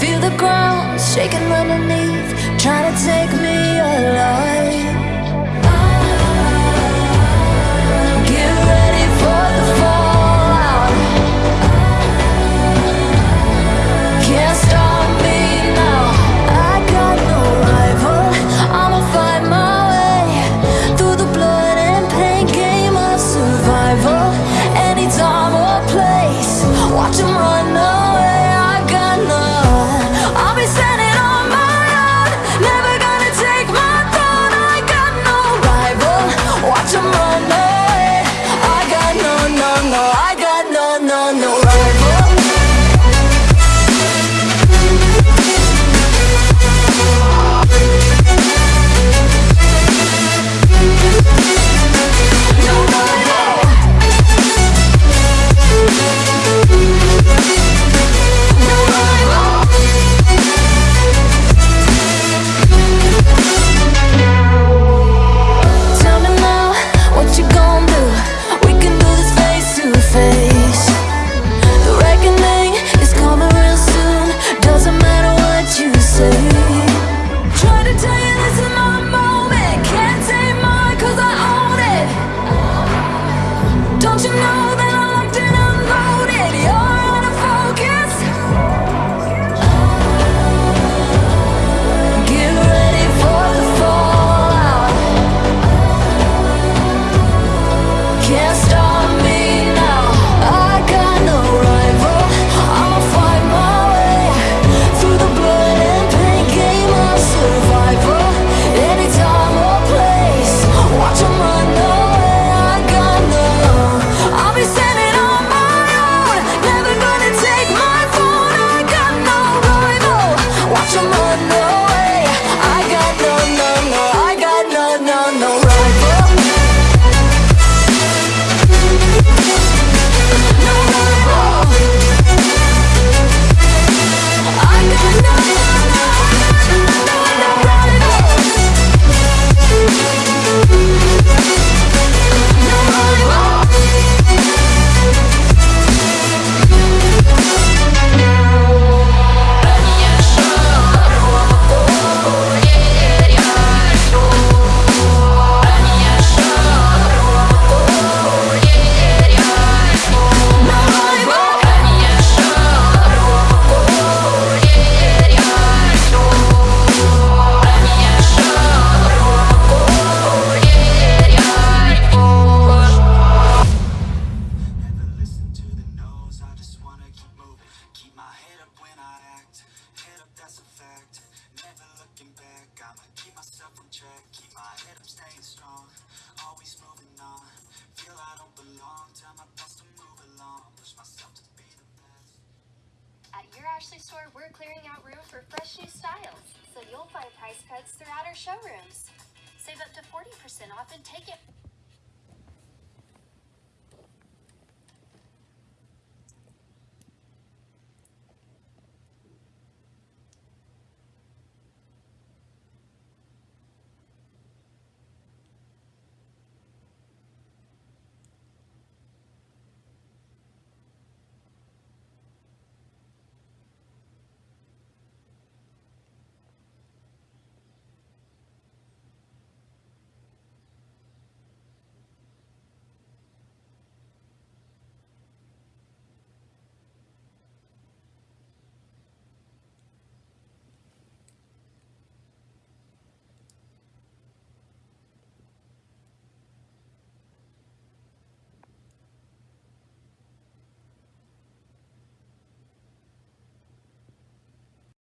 Feel the ground shaking underneath, trying to take me alive. fire know that I'm locked and unloaded. You're we're clearing out room for fresh new styles, so you'll find price cuts throughout our showrooms. Save up to 40% off and take it